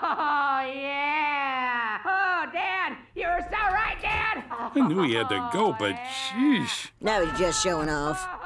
Oh, yeah. Oh, Dad, you were so right, Dad. I knew he had to go, but sheesh. Now he's just showing off.